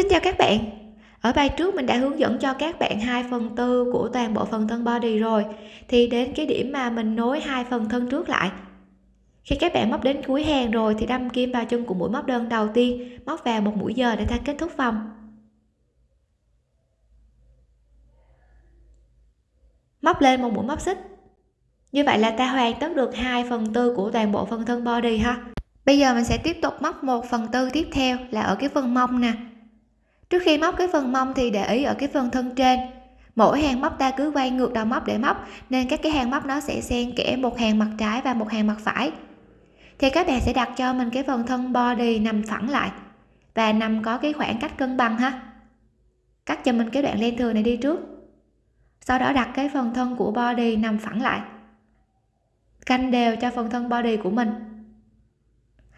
Xin chào các bạn. Ở bài trước mình đã hướng dẫn cho các bạn 2 phần tư của toàn bộ phần thân body rồi. Thì đến cái điểm mà mình nối hai phần thân trước lại. Khi các bạn móc đến cuối hàng rồi thì đâm kim vào chân của mũi móc đơn đầu tiên, móc vào một mũi giờ để ta kết thúc vòng. Móc lên một mũi móc xích. Như vậy là ta hoàn tất được 2 phần tư của toàn bộ phần thân body ha. Bây giờ mình sẽ tiếp tục móc 1 phần tư tiếp theo là ở cái phần mông nè trước khi móc cái phần mông thì để ý ở cái phần thân trên. Mỗi hàng móc ta cứ quay ngược đầu móc để móc, nên các cái hàng móc nó sẽ xen kẽ một hàng mặt trái và một hàng mặt phải. Thì các bạn sẽ đặt cho mình cái phần thân body nằm phẳng lại và nằm có cái khoảng cách cân bằng ha. Cắt cho mình cái đoạn len thừa này đi trước. Sau đó đặt cái phần thân của body nằm phẳng lại. Canh đều cho phần thân body của mình.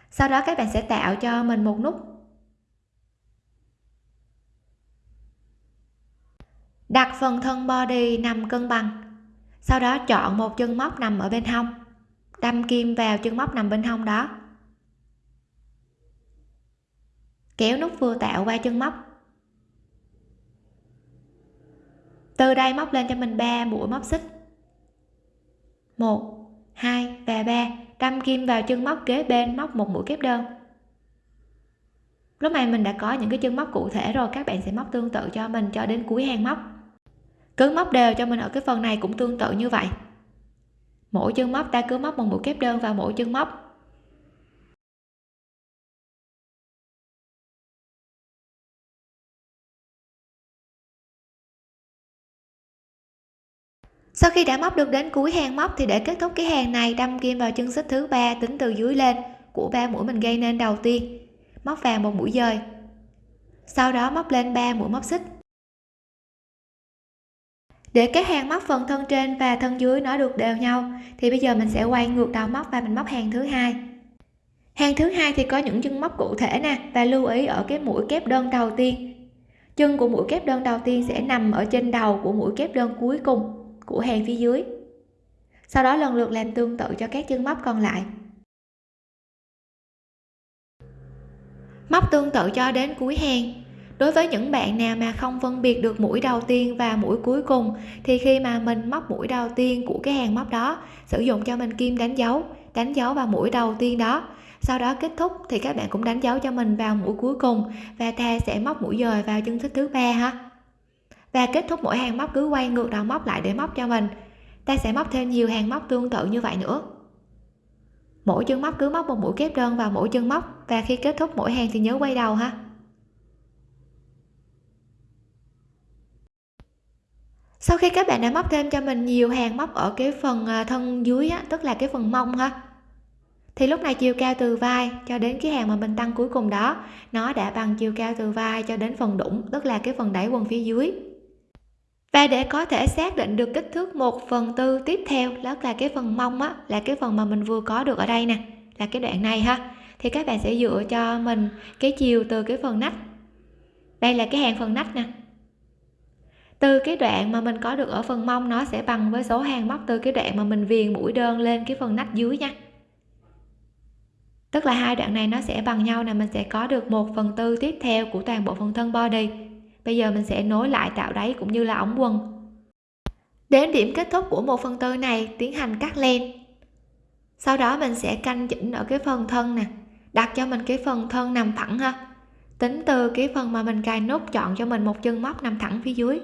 Sau đó các bạn sẽ tạo cho mình một nút đặt phần thân body nằm cân bằng. Sau đó chọn một chân móc nằm ở bên hông. Đâm kim vào chân móc nằm bên hông đó. Kéo nút vừa tạo qua chân móc. Từ đây móc lên cho mình 3 mũi móc xích. 1 2 và 3 đâm kim vào chân móc kế bên móc một mũi kép đơn. Lúc này mình đã có những cái chân móc cụ thể rồi, các bạn sẽ móc tương tự cho mình cho đến cuối hàng móc cứ móc đều cho mình ở cái phần này cũng tương tự như vậy. Mỗi chân móc ta cứ móc một mũi kép đơn vào mỗi chân móc. Sau khi đã móc được đến cuối hàng móc thì để kết thúc cái hàng này, đâm kim vào chân xích thứ ba tính từ dưới lên của ba mũi mình gây nên đầu tiên. Móc vào một mũi dời. Sau đó móc lên 3 mũi móc xích để cái hàng móc phần thân trên và thân dưới nó được đều nhau, thì bây giờ mình sẽ quay ngược đầu móc và mình móc hàng thứ hai. Hàng thứ hai thì có những chân móc cụ thể nè, và lưu ý ở cái mũi kép đơn đầu tiên. Chân của mũi kép đơn đầu tiên sẽ nằm ở trên đầu của mũi kép đơn cuối cùng của hàng phía dưới. Sau đó lần lượt làm tương tự cho các chân móc còn lại. Móc tương tự cho đến cuối hàng đối với những bạn nào mà không phân biệt được mũi đầu tiên và mũi cuối cùng, thì khi mà mình móc mũi đầu tiên của cái hàng móc đó, sử dụng cho mình kim đánh dấu đánh dấu vào mũi đầu tiên đó. Sau đó kết thúc thì các bạn cũng đánh dấu cho mình vào mũi cuối cùng và ta sẽ móc mũi dời vào chân thích thứ ba ha. Và kết thúc mỗi hàng móc cứ quay ngược đầu móc lại để móc cho mình. Ta sẽ móc thêm nhiều hàng móc tương tự như vậy nữa. Mỗi chân móc cứ móc một mũi kép đơn vào mỗi chân móc và khi kết thúc mỗi hàng thì nhớ quay đầu ha. Sau khi các bạn đã móc thêm cho mình nhiều hàng móc ở cái phần à, thân dưới á, tức là cái phần mông ha thì lúc này chiều cao từ vai cho đến cái hàng mà mình tăng cuối cùng đó nó đã bằng chiều cao từ vai cho đến phần đũng tức là cái phần đáy quần phía dưới. Và để có thể xác định được kích thước 1 phần tư tiếp theo đó là cái phần mông á là cái phần mà mình vừa có được ở đây nè là cái đoạn này ha thì các bạn sẽ dựa cho mình cái chiều từ cái phần nách. Đây là cái hàng phần nách nè từ cái đoạn mà mình có được ở phần mông, nó sẽ bằng với số hàng móc từ cái đoạn mà mình viền mũi đơn lên cái phần nách dưới nha. Tức là hai đoạn này nó sẽ bằng nhau nè, mình sẽ có được một phần tư tiếp theo của toàn bộ phần thân body. Bây giờ mình sẽ nối lại tạo đáy cũng như là ống quần. Đến điểm kết thúc của một phần tư này, tiến hành cắt len. Sau đó mình sẽ canh chỉnh ở cái phần thân nè, đặt cho mình cái phần thân nằm thẳng ha. Tính từ cái phần mà mình cài nút chọn cho mình một chân móc nằm thẳng phía dưới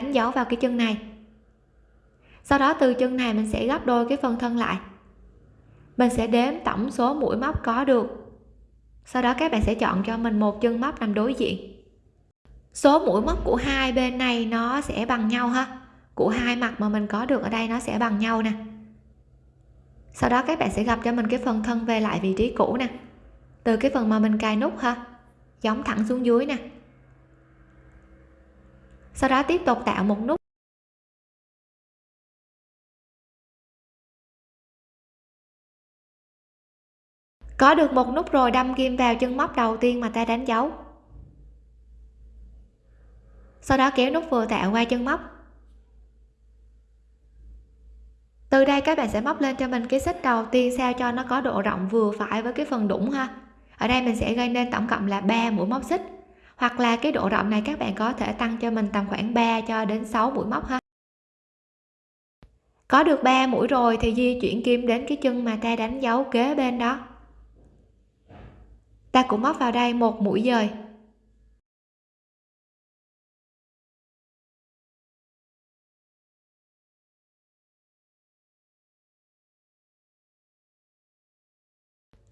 đánh dấu vào cái chân này. Sau đó từ chân này mình sẽ gấp đôi cái phần thân lại. Mình sẽ đếm tổng số mũi móc có được. Sau đó các bạn sẽ chọn cho mình một chân móc nằm đối diện. Số mũi móc của hai bên này nó sẽ bằng nhau ha. Của hai mặt mà mình có được ở đây nó sẽ bằng nhau nè. Sau đó các bạn sẽ gặp cho mình cái phần thân về lại vị trí cũ nè. Từ cái phần mà mình cài nút ha, giống thẳng xuống dưới nè sau đó tiếp tục tạo một nút có được một nút rồi đâm kim vào chân móc đầu tiên mà ta đánh dấu. Sau đó kéo nút vừa tạo qua chân móc. Từ đây các bạn sẽ móc lên cho mình cái xích đầu tiên sao cho nó có độ rộng vừa phải với cái phần đũng ha. Ở đây mình sẽ gây nên tổng cộng là 3 mũi móc xích hoặc là cái độ rộng này các bạn có thể tăng cho mình tầm khoảng 3 cho đến 6 mũi móc ha. Có được 3 mũi rồi thì di chuyển kim đến cái chân mà ta đánh dấu kế bên đó. Ta cũng móc vào đây một mũi dời.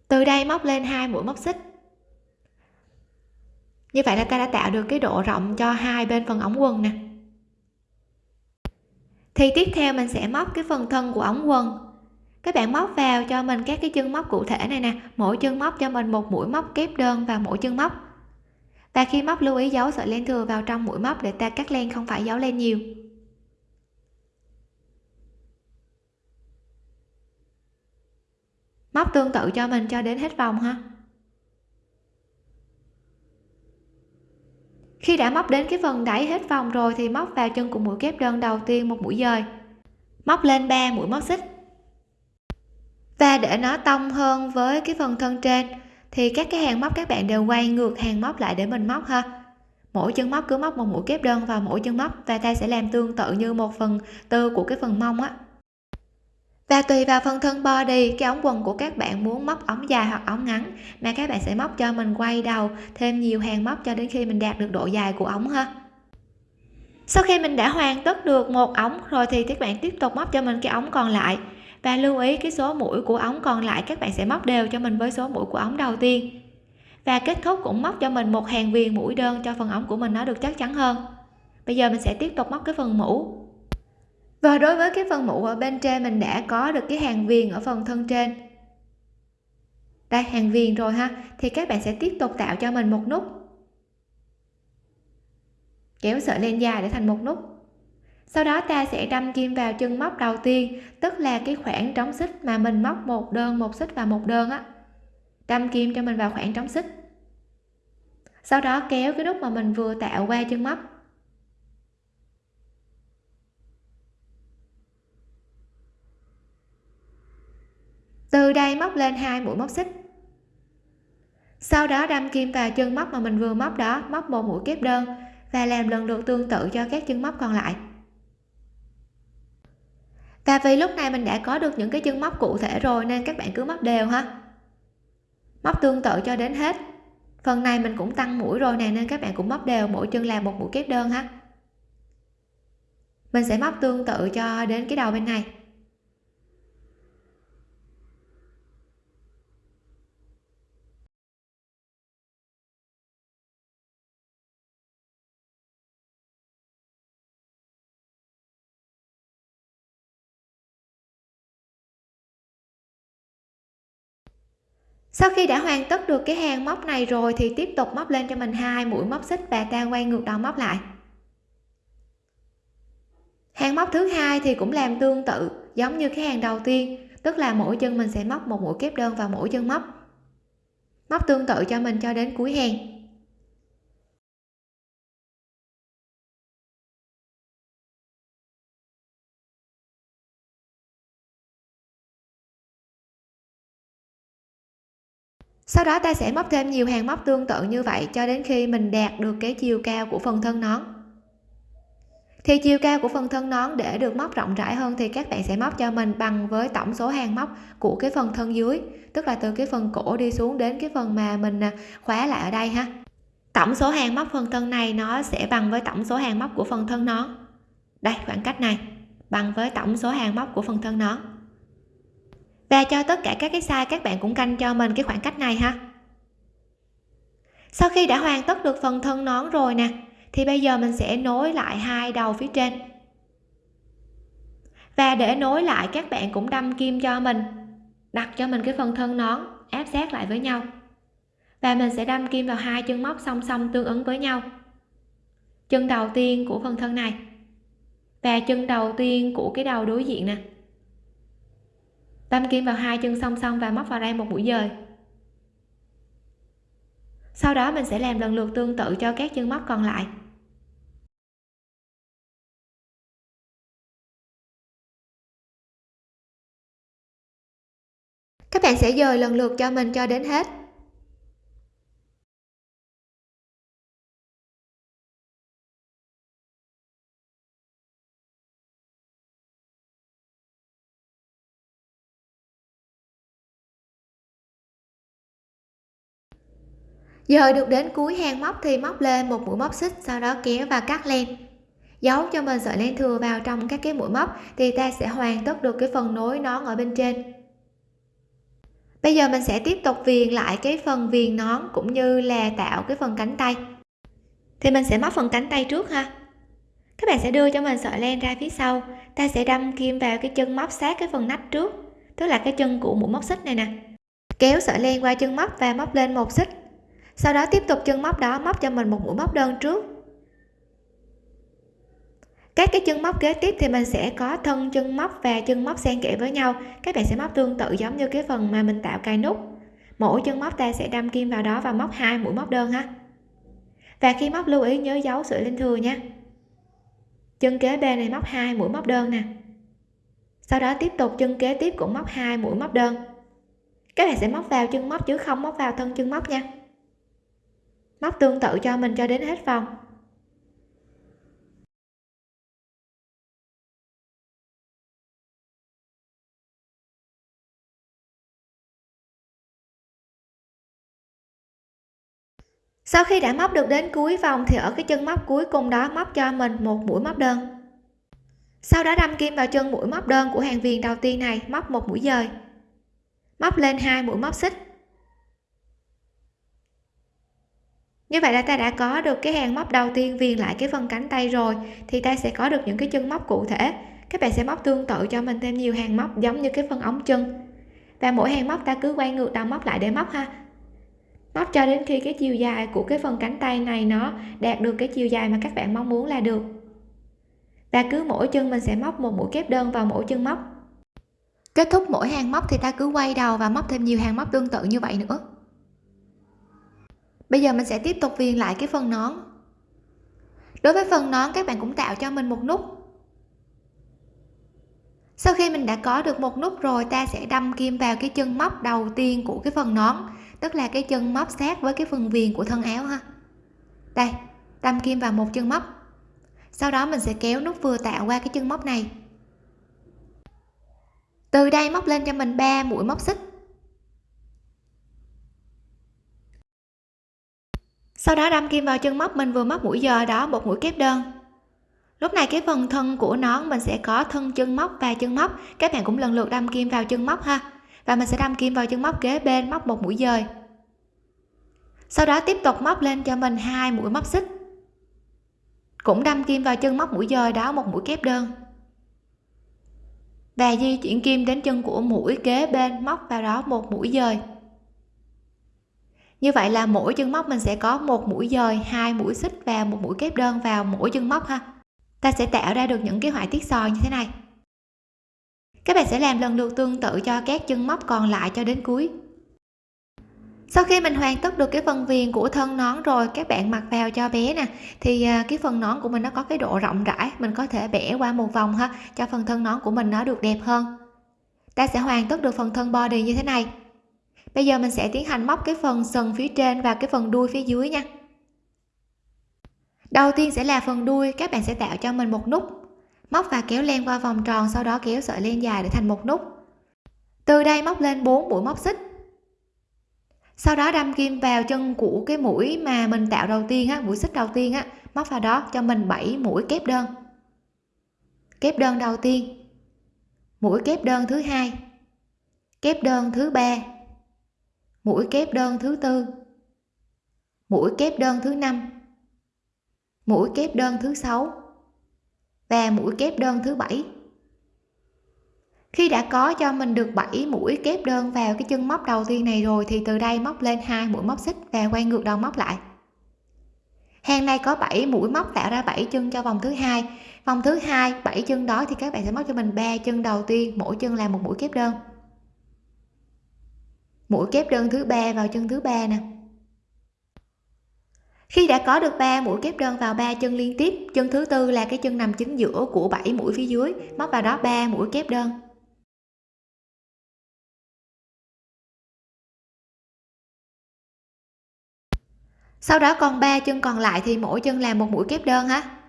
Từ đây móc lên hai mũi móc xích như vậy là ta đã tạo được cái độ rộng cho hai bên phần ống quần nè. Thì tiếp theo mình sẽ móc cái phần thân của ống quần. Các bạn móc vào cho mình các cái chân móc cụ thể này nè. Mỗi chân móc cho mình một mũi móc kép đơn vào mỗi chân móc. Và khi móc lưu ý giấu sợi len thừa vào trong mũi móc để ta cắt len không phải giấu len nhiều. Móc tương tự cho mình cho đến hết vòng ha. Khi đã móc đến cái phần đáy hết vòng rồi thì móc vào chân của mũi kép đơn đầu tiên một mũi dời. Móc lên 3 mũi móc xích. Và để nó tông hơn với cái phần thân trên, thì các cái hàng móc các bạn đều quay ngược hàng móc lại để mình móc ha. Mỗi chân móc cứ móc một mũi kép đơn vào mỗi chân móc và ta sẽ làm tương tự như một phần tư của cái phần mông á và tùy vào phần thân body, cái ống quần của các bạn muốn móc ống dài hoặc ống ngắn mà các bạn sẽ móc cho mình quay đầu, thêm nhiều hàng móc cho đến khi mình đạt được độ dài của ống ha. Sau khi mình đã hoàn tất được một ống rồi thì các bạn tiếp tục móc cho mình cái ống còn lại. Và lưu ý cái số mũi của ống còn lại các bạn sẽ móc đều cho mình với số mũi của ống đầu tiên. Và kết thúc cũng móc cho mình một hàng viền mũi đơn cho phần ống của mình nó được chắc chắn hơn. Bây giờ mình sẽ tiếp tục móc cái phần mũ và đối với cái phần mũ ở bên trên, mình đã có được cái hàng viền ở phần thân trên. Đây, hàng viền rồi ha. Thì các bạn sẽ tiếp tục tạo cho mình một nút. Kéo sợi lên dài để thành một nút. Sau đó ta sẽ đâm kim vào chân móc đầu tiên, tức là cái khoảng trống xích mà mình móc một đơn, một xích và một đơn á. Đâm kim cho mình vào khoảng trống xích. Sau đó kéo cái nút mà mình vừa tạo qua chân móc. Từ đây móc lên hai mũi móc xích. Sau đó đâm kim vào chân móc mà mình vừa móc đó, móc một mũi kép đơn và làm lần lượt tương tự cho các chân móc còn lại. Và vì lúc này mình đã có được những cái chân móc cụ thể rồi nên các bạn cứ móc đều ha. Móc tương tự cho đến hết. Phần này mình cũng tăng mũi rồi nè nên các bạn cũng móc đều, mỗi chân làm một mũi kép đơn ha. Mình sẽ móc tương tự cho đến cái đầu bên này. Sau khi đã hoàn tất được cái hàng móc này rồi thì tiếp tục móc lên cho mình hai mũi móc xích và ta quay ngược đầu móc lại. Hàng móc thứ hai thì cũng làm tương tự, giống như cái hàng đầu tiên, tức là mỗi chân mình sẽ móc một mũi kép đơn vào mỗi chân móc. Móc tương tự cho mình cho đến cuối hàng. Sau đó ta sẽ móc thêm nhiều hàng móc tương tự như vậy cho đến khi mình đạt được cái chiều cao của phần thân nón. Thì chiều cao của phần thân nón để được móc rộng rãi hơn thì các bạn sẽ móc cho mình bằng với tổng số hàng móc của cái phần thân dưới, tức là từ cái phần cổ đi xuống đến cái phần mà mình à, khóa lại ở đây ha. Tổng số hàng móc phần thân này nó sẽ bằng với tổng số hàng móc của phần thân nón. Đây, khoảng cách này, bằng với tổng số hàng móc của phần thân nón và cho tất cả các cái size các bạn cũng canh cho mình cái khoảng cách này ha. Sau khi đã hoàn tất được phần thân nón rồi nè, thì bây giờ mình sẽ nối lại hai đầu phía trên. Và để nối lại, các bạn cũng đâm kim cho mình, đặt cho mình cái phần thân nón, áp sát lại với nhau. Và mình sẽ đâm kim vào hai chân móc song song tương ứng với nhau. Chân đầu tiên của phần thân này và chân đầu tiên của cái đầu đối diện nè đâm kim vào hai chân song song và móc vào đây một mũi dời. Sau đó mình sẽ làm lần lượt tương tự cho các chân móc còn lại. Các bạn sẽ dời lần lượt cho mình cho đến hết. Giờ được đến cuối hàng móc thì móc lên một mũi móc xích, sau đó kéo và cắt len. Giấu cho mình sợi len thừa vào trong các cái mũi móc thì ta sẽ hoàn tất được cái phần nối nón ở bên trên. Bây giờ mình sẽ tiếp tục viền lại cái phần viền nón cũng như là tạo cái phần cánh tay. Thì mình sẽ móc phần cánh tay trước ha. Các bạn sẽ đưa cho mình sợi len ra phía sau. Ta sẽ đâm kim vào cái chân móc sát cái phần nách trước, tức là cái chân của mũi móc xích này nè. Kéo sợi len qua chân móc và móc lên một xích sau đó tiếp tục chân móc đó, móc cho mình một mũi móc đơn trước. Các cái chân móc kế tiếp thì mình sẽ có thân chân móc và chân móc xen kẽ với nhau. Các bạn sẽ móc tương tự giống như cái phần mà mình tạo cài nút. Mỗi chân móc ta sẽ đâm kim vào đó và móc hai mũi móc đơn ha. Và khi móc lưu ý, nhớ giấu sợi lên thừa nha. Chân kế bên này móc hai mũi móc đơn nè. Sau đó tiếp tục chân kế tiếp cũng móc hai mũi móc đơn. Các bạn sẽ móc vào chân móc chứ không móc vào thân chân móc nha móc tương tự cho mình cho đến hết vòng sau khi đã móc được đến cuối vòng thì ở cái chân móc cuối cùng đó móc cho mình một mũi móc đơn. Sau đó đâm kim vào chân mũi móc đơn của hàng viền đầu tiên này, móc một mũi dời. Móc lên hai mũi móc xích. Như vậy là ta đã có được cái hàng móc đầu tiên viền lại cái phần cánh tay rồi, thì ta sẽ có được những cái chân móc cụ thể. Các bạn sẽ móc tương tự cho mình thêm nhiều hàng móc giống như cái phần ống chân. Và mỗi hàng móc ta cứ quay ngược đầu móc lại để móc ha. Móc cho đến khi cái chiều dài của cái phần cánh tay này nó đạt được cái chiều dài mà các bạn mong muốn là được. Và cứ mỗi chân mình sẽ móc một mũi kép đơn vào mỗi chân móc. Kết thúc mỗi hàng móc thì ta cứ quay đầu và móc thêm nhiều hàng móc tương tự như vậy nữa bây giờ mình sẽ tiếp tục viền lại cái phần nón. Đối với phần nón, các bạn cũng tạo cho mình một nút. Sau khi mình đã có được một nút rồi, ta sẽ đâm kim vào cái chân móc đầu tiên của cái phần nón, tức là cái chân móc sát với cái phần viền của thân áo ha. Đây, đâm kim vào một chân móc. Sau đó mình sẽ kéo nút vừa tạo qua cái chân móc này. Từ đây móc lên cho mình 3 mũi móc xích. Sau đó đâm kim vào chân móc, mình vừa móc mũi giờ đó một mũi kép đơn. Lúc này cái phần thân của nón mình sẽ có thân chân móc và chân móc. Các bạn cũng lần lượt đâm kim vào chân móc ha. Và mình sẽ đâm kim vào chân móc kế bên móc một mũi dời. Sau đó tiếp tục móc lên cho mình hai mũi móc xích. Cũng đâm kim vào chân móc mũi dời đó một mũi kép đơn. Và di chuyển kim đến chân của mũi kế bên móc vào đó một mũi dời như vậy là mỗi chân móc mình sẽ có một mũi dời, hai mũi xích và một mũi kép đơn vào mỗi chân móc ha. Ta sẽ tạo ra được những cái họa tiết sò như thế này. Các bạn sẽ làm lần lượt tương tự cho các chân móc còn lại cho đến cuối. Sau khi mình hoàn tất được cái phần viền của thân nón rồi, các bạn mặc vào cho bé nè. Thì à, cái phần nón của mình nó có cái độ rộng rãi, mình có thể bẻ qua một vòng ha, cho phần thân nón của mình nó được đẹp hơn. Ta sẽ hoàn tất được phần thân body như thế này bây giờ mình sẽ tiến hành móc cái phần sần phía trên và cái phần đuôi phía dưới nha. Đầu tiên sẽ là phần đuôi, các bạn sẽ tạo cho mình một nút. Móc và kéo len qua vòng tròn, sau đó kéo sợi len dài để thành một nút. Từ đây móc lên 4 mũi móc xích. Sau đó đâm kim vào chân của cái mũi mà mình tạo đầu tiên á, mũi xích đầu tiên á. Móc vào đó cho mình 7 mũi kép đơn. Kép đơn đầu tiên. Mũi kép đơn thứ hai. Kép đơn thứ ba mũi kép đơn thứ tư. Mũi kép đơn thứ năm. Mũi kép đơn thứ sáu. Và mũi kép đơn thứ bảy. Khi đã có cho mình được 7 mũi kép đơn vào cái chân móc đầu tiên này rồi, thì từ đây móc lên hai mũi móc xích và quay ngược đầu móc lại. Hàng này có 7 mũi móc tạo ra 7 chân cho vòng thứ hai. Vòng thứ hai 7 chân đó thì các bạn sẽ móc cho mình ba chân đầu tiên, mỗi chân là một mũi kép đơn mũi kép đơn thứ ba vào chân thứ ba nè. Khi đã có được 3 mũi kép đơn vào ba chân liên tiếp, chân thứ tư là cái chân nằm chính giữa của 7 mũi phía dưới, móc vào đó 3 mũi kép đơn. Sau đó còn ba chân còn lại thì mỗi chân làm một mũi kép đơn ha.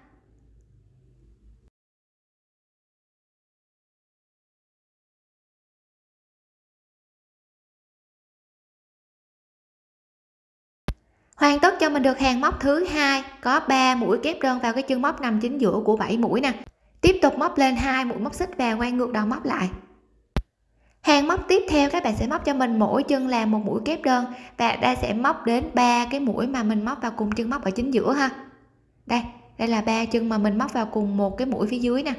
Hoàn tất cho mình được hàng móc thứ hai. Có 3 mũi kép đơn vào cái chân móc nằm chính giữa của 7 mũi nè. Tiếp tục móc lên hai mũi móc xích và quay ngược đầu móc lại. Hàng móc tiếp theo các bạn sẽ móc cho mình mỗi chân là một mũi kép đơn và đây sẽ móc đến ba cái mũi mà mình móc vào cùng chân móc ở chính giữa ha. Đây đây là ba chân mà mình móc vào cùng một cái mũi phía dưới nè.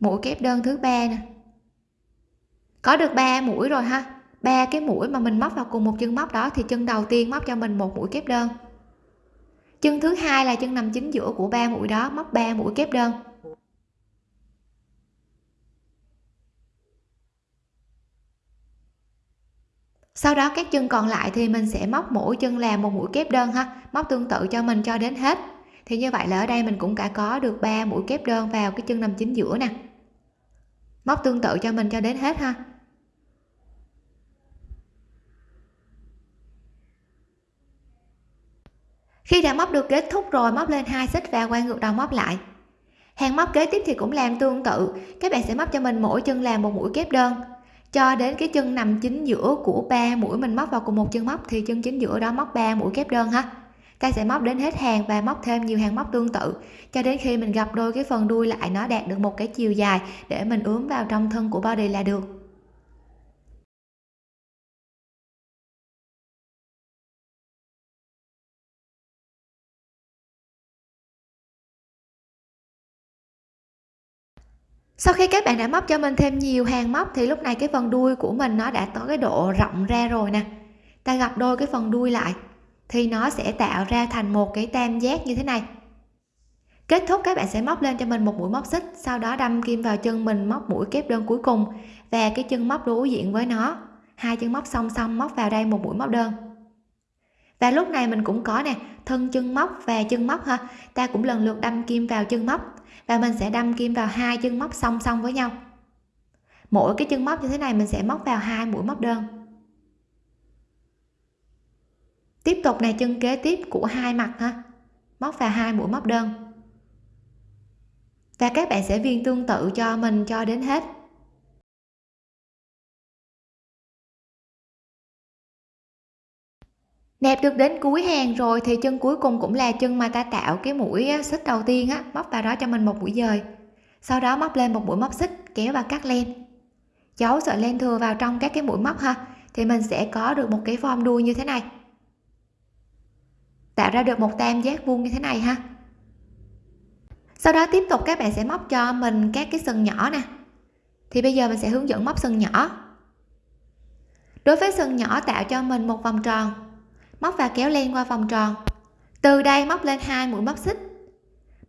Mũi kép đơn thứ ba nè. Có được ba mũi rồi ha ba cái mũi mà mình móc vào cùng một chân móc đó thì chân đầu tiên móc cho mình một mũi kép đơn. Chân thứ hai là chân nằm chính giữa của ba mũi đó, móc ba mũi kép đơn. Sau đó các chân còn lại thì mình sẽ móc mỗi chân là một mũi kép đơn ha, móc tương tự cho mình cho đến hết. Thì như vậy là ở đây mình cũng đã có được 3 mũi kép đơn vào cái chân nằm chính giữa nè. Móc tương tự cho mình cho đến hết ha. Khi đã móc được kết thúc rồi, móc lên hai xích và quay ngược đầu móc lại. Hàng móc kế tiếp thì cũng làm tương tự. Các bạn sẽ móc cho mình mỗi chân làm một mũi kép đơn. Cho đến cái chân nằm chính giữa của ba mũi mình móc vào cùng một chân móc thì chân chính giữa đó móc 3 mũi kép đơn ha. Ta sẽ móc đến hết hàng và móc thêm nhiều hàng móc tương tự. Cho đến khi mình gặp đôi cái phần đuôi lại, nó đạt được một cái chiều dài để mình ướm vào trong thân của body là được. Sau khi các bạn đã móc cho mình thêm nhiều hàng móc thì lúc này cái phần đuôi của mình nó đã có cái độ rộng ra rồi nè. Ta gặp đôi cái phần đuôi lại thì nó sẽ tạo ra thành một cái tam giác như thế này. Kết thúc các bạn sẽ móc lên cho mình một mũi móc xích, sau đó đâm kim vào chân mình móc mũi kép đơn cuối cùng và cái chân móc đối diện với nó. Hai chân móc song song móc vào đây một mũi móc đơn. Và lúc này mình cũng có nè, thân chân móc và chân móc ha. Ta cũng lần lượt đâm kim vào chân móc và mình sẽ đâm kim vào hai chân móc song song với nhau. Mỗi cái chân móc như thế này mình sẽ móc vào hai mũi móc đơn. Tiếp tục này, chân kế tiếp của hai mặt ha. Móc vào hai mũi móc đơn. Và các bạn sẽ viên tương tự cho mình cho đến hết. Nẹp được đến cuối hàng rồi thì chân cuối cùng cũng là chân mà ta tạo cái mũi xích đầu tiên á, móc vào đó cho mình một mũi dời. Sau đó móc lên một mũi móc xích, kéo và cắt len. Giấu sợi len thừa vào trong các cái mũi móc ha, thì mình sẽ có được một cái form đuôi như thế này. Tạo ra được một tam giác vuông như thế này ha. Sau đó tiếp tục các bạn sẽ móc cho mình các cái sừng nhỏ nè. Thì bây giờ mình sẽ hướng dẫn móc sừng nhỏ. Đối với sừng nhỏ, tạo cho mình một vòng tròn móc và kéo len qua vòng tròn. Từ đây móc lên hai mũi móc xích.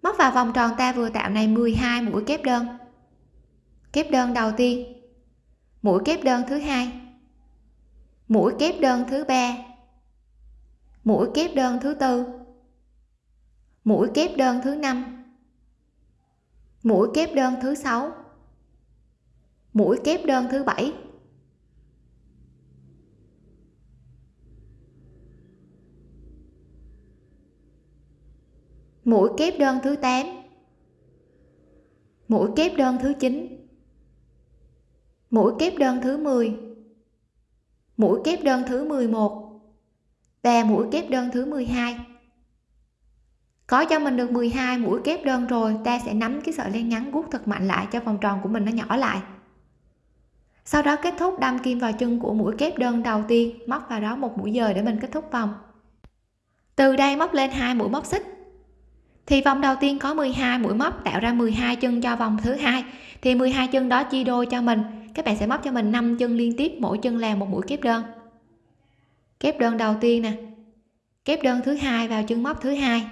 Móc vào vòng tròn ta vừa tạo này 12 mũi kép đơn. Kép đơn đầu tiên. Mũi kép đơn thứ hai. Mũi kép đơn thứ ba. Mũi kép đơn thứ tư. Mũi kép đơn thứ năm. Mũi kép đơn thứ sáu. Mũi kép đơn thứ bảy. Mũi kép đơn thứ 8 mũi kép đơn thứ 9 mũi kép đơn thứ 10 mũi kép đơn thứ 11 và mũi kép đơn thứ 12 có cho mình được 12 mũi kép đơn rồi, ta sẽ nắm cái sợi len ngắn guốc thật mạnh lại cho vòng tròn của mình nó nhỏ lại. Sau đó kết thúc đâm kim vào chân của mũi kép đơn đầu tiên, móc vào đó một mũi dời để mình kết thúc vòng. Từ đây móc lên hai mũi móc xích thì vòng đầu tiên có 12 mũi móc tạo ra 12 chân cho vòng thứ hai. Thì 12 chân đó chia đôi cho mình. Các bạn sẽ móc cho mình 5 chân liên tiếp, mỗi chân làm một mũi kép đơn. Kép đơn đầu tiên nè. Kép đơn thứ hai vào chân móc thứ hai.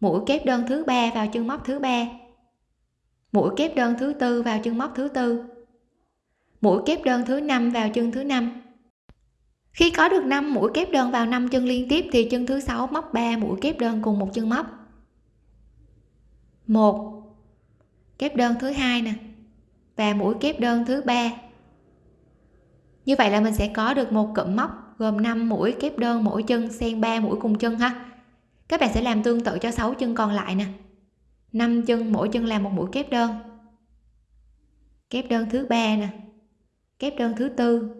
Mũi kép đơn thứ ba vào chân móc thứ ba. Mũi kép đơn thứ tư vào chân móc thứ tư. Mũi kép đơn thứ năm vào chân thứ năm. Khi có được 5 mũi kép đơn vào 5 chân liên tiếp thì chân thứ sáu móc 3 mũi kép đơn cùng một chân móc một, kép đơn thứ hai nè, và mũi kép đơn thứ ba. Như vậy là mình sẽ có được một cụm móc gồm 5 mũi kép đơn mỗi chân xen 3 mũi cùng chân ha. Các bạn sẽ làm tương tự cho 6 chân còn lại nè. 5 chân mỗi chân làm một mũi kép đơn. Kép đơn thứ ba nè, kép đơn thứ tư,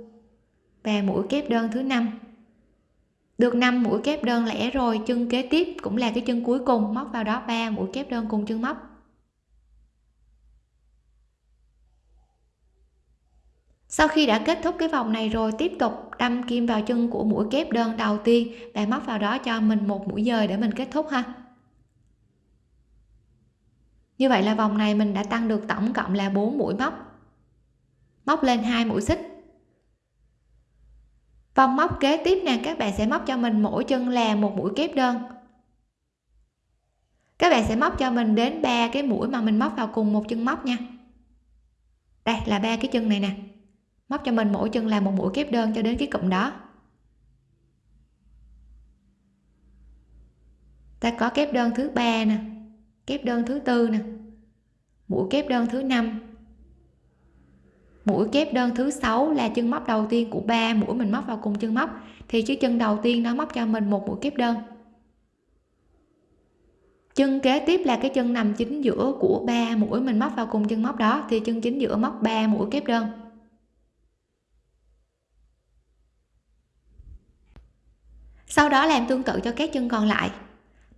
và mũi kép đơn thứ năm được 5 mũi kép đơn lẻ rồi, chân kế tiếp cũng là cái chân cuối cùng, móc vào đó 3 mũi kép đơn cùng chân móc. Sau khi đã kết thúc cái vòng này rồi, tiếp tục đâm kim vào chân của mũi kép đơn đầu tiên. Và móc vào đó cho mình một mũi dời để mình kết thúc ha. Như vậy là vòng này mình đã tăng được tổng cộng là 4 mũi móc. Móc lên hai mũi xích vòng móc kế tiếp nè, các bạn sẽ móc cho mình mỗi chân là một mũi kép đơn. Các bạn sẽ móc cho mình đến ba cái mũi mà mình móc vào cùng một chân móc nha. Đây là ba cái chân này nè. Móc cho mình mỗi chân là một mũi kép đơn cho đến cái cụm đó. Ta có kép đơn thứ ba nè, kép đơn thứ tư nè, mũi kép đơn thứ năm mũi kép đơn thứ sáu là chân móc đầu tiên của ba mũi mình móc vào cùng chân móc. Thì chiếc chân đầu tiên nó móc cho mình một mũi kép đơn. Chân kế tiếp là cái chân nằm chính giữa của ba mũi mình móc vào cùng chân móc đó. Thì chân chính giữa móc 3 mũi kép đơn. Sau đó làm tương tự cho các chân còn lại.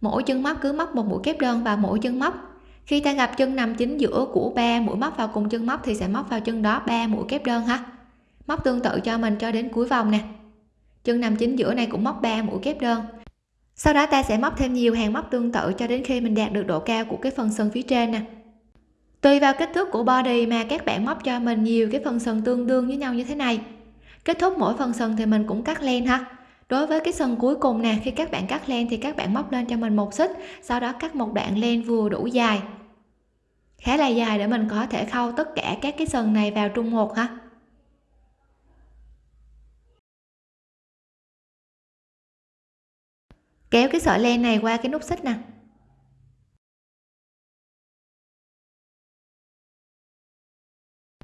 Mỗi chân móc cứ móc một mũi kép đơn vào mỗi chân móc khi ta gặp chân nằm chính giữa của ba mũi móc vào cùng chân móc thì sẽ móc vào chân đó ba mũi kép đơn ha. Móc tương tự cho mình cho đến cuối vòng nè. Chân nằm chính giữa này cũng móc 3 mũi kép đơn. Sau đó ta sẽ móc thêm nhiều hàng móc tương tự cho đến khi mình đạt được độ cao của cái phần sân phía trên nè. Tùy vào kích thước của body mà các bạn móc cho mình nhiều cái phần sân tương đương với nhau như thế này. Kết thúc mỗi phần sân thì mình cũng cắt len ha đối với cái sân cuối cùng nè, khi các bạn cắt len thì các bạn móc lên cho mình một xích, sau đó cắt một đoạn len vừa đủ dài. Khá là dài để mình có thể khâu tất cả các cái sừng này vào trung một ha. Kéo cái sợi len này qua cái nút xích nè.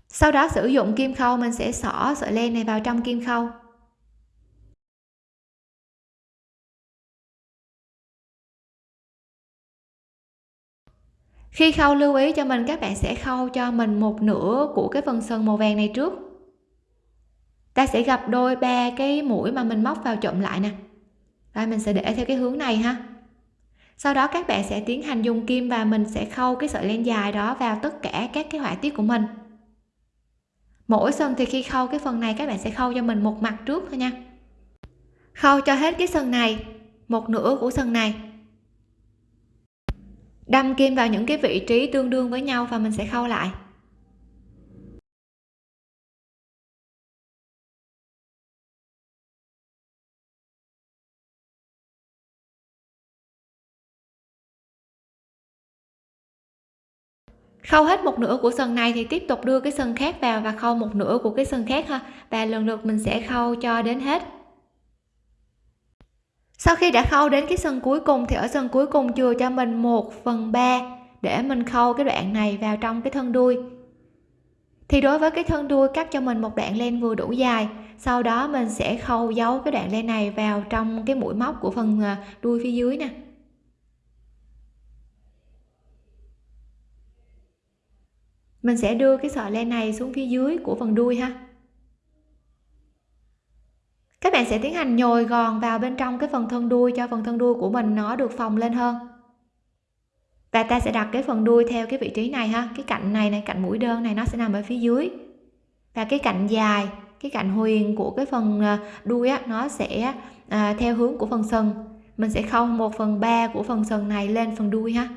Sau đó sử dụng kim khâu, mình sẽ xỏ sợi len này vào trong kim khâu. Khi khâu lưu ý cho mình, các bạn sẽ khâu cho mình một nửa của cái phần sừng màu vàng này trước. Ta sẽ gặp đôi ba cái mũi mà mình móc vào trộm lại nè. Rồi mình sẽ để theo cái hướng này ha. Sau đó các bạn sẽ tiến hành dùng kim và mình sẽ khâu cái sợi len dài đó vào tất cả các cái họa tiết của mình. Mỗi sừng thì khi khâu cái phần này, các bạn sẽ khâu cho mình một mặt trước thôi nha. Khâu cho hết cái sừng này, một nửa của sừng này đâm kim vào những cái vị trí tương đương với nhau và mình sẽ khâu lại. Khâu hết một nửa của sừng này thì tiếp tục đưa cái sừng khác vào và khâu một nửa của cái sừng khác ha. Và lần lượt mình sẽ khâu cho đến hết sau khi đã khâu đến cái sân cuối cùng thì ở sân cuối cùng chừa cho mình 1 phần 3 để mình khâu cái đoạn này vào trong cái thân đuôi. Thì đối với cái thân đuôi, cắt cho mình một đoạn len vừa đủ dài, sau đó mình sẽ khâu giấu cái đoạn len này vào trong cái mũi móc của phần à, đuôi phía dưới nè. Mình sẽ đưa cái sợi len này xuống phía dưới của phần đuôi ha các bạn sẽ tiến hành nhồi gòn vào bên trong cái phần thân đuôi cho phần thân đuôi của mình nó được phồng lên hơn. Và ta sẽ đặt cái phần đuôi theo cái vị trí này ha. Cái cạnh này này cạnh mũi đơn này nó sẽ nằm ở phía dưới. Và cái cạnh dài cái cạnh huyền của cái phần à, đuôi á nó sẽ à, theo hướng của phần sừng. Mình sẽ khâu 1 phần 3 của phần sừng này lên phần đuôi ha.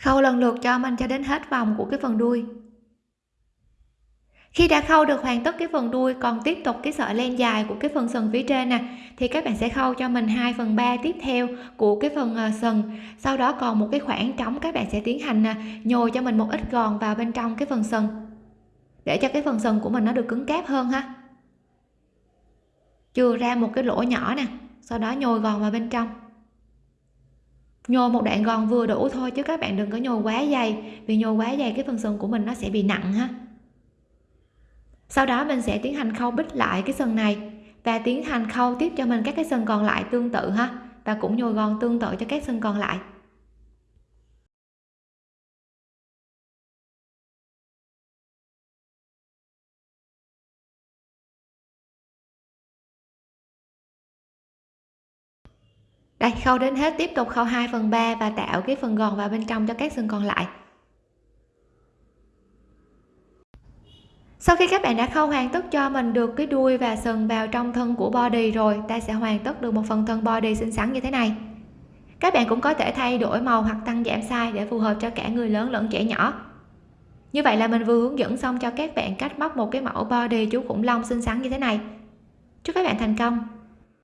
Khâu lần lượt cho mình cho đến hết vòng của cái phần đuôi khi đã khâu được hoàn tất cái phần đuôi còn tiếp tục cái sợi len dài của cái phần sừng phía trên nè thì các bạn sẽ khâu cho mình 2 phần 3 tiếp theo của cái phần ờ, sừng sau đó còn một cái khoảng trống các bạn sẽ tiến hành à, nhồi cho mình một ít gòn vào bên trong cái phần sừng để cho cái phần sừng của mình nó được cứng cáp hơn ha. Chừa ra một cái lỗ nhỏ nè sau đó nhồi gòn vào bên trong. Nhồi một đoạn gòn vừa đủ thôi chứ các bạn đừng có nhồi quá dày vì nhồi quá dày cái phần sừng của mình nó sẽ bị nặng ha sau đó mình sẽ tiến hành khâu bít lại cái sừng này và tiến hành khâu tiếp cho mình các cái sừng còn lại tương tự ha, và cũng nhồi gòn tương tự cho các sừng còn lại. Đây, khâu đến hết tiếp tục khâu 2 phần 3 và tạo cái phần gòn vào bên trong cho các sừng còn lại. Sau khi các bạn đã khâu hoàn tất cho mình được cái đuôi và sừng vào trong thân của body rồi, ta sẽ hoàn tất được một phần thân body xinh xắn như thế này. Các bạn cũng có thể thay đổi màu hoặc tăng giảm size để phù hợp cho cả người lớn lẫn trẻ nhỏ. Như vậy là mình vừa hướng dẫn xong cho các bạn cách móc một cái mẫu body chú khủng long xinh xắn như thế này. Chúc các bạn thành công!